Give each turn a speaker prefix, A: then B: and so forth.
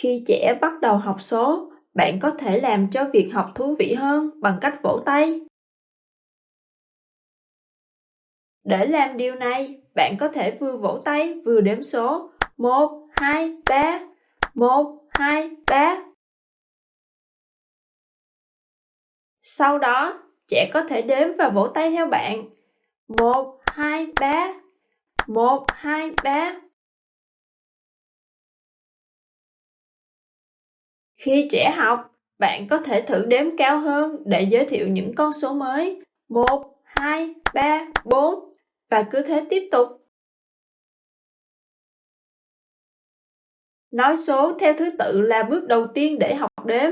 A: Khi trẻ bắt đầu học số, bạn có thể làm cho việc học thú vị hơn bằng cách vỗ tay. Để làm điều này, bạn có thể vừa vỗ tay vừa đếm số 1, 2, 3, 1, 2, 3. Sau đó, trẻ có thể đếm và vỗ tay theo bạn. 1, 2, 3. 1, 2, 3. Khi trẻ học, bạn có thể thử đếm cao hơn để giới thiệu những con số mới. 1, 2, 3, 4 và cứ thế tiếp tục. Nói số theo thứ tự là bước đầu tiên để học đếm.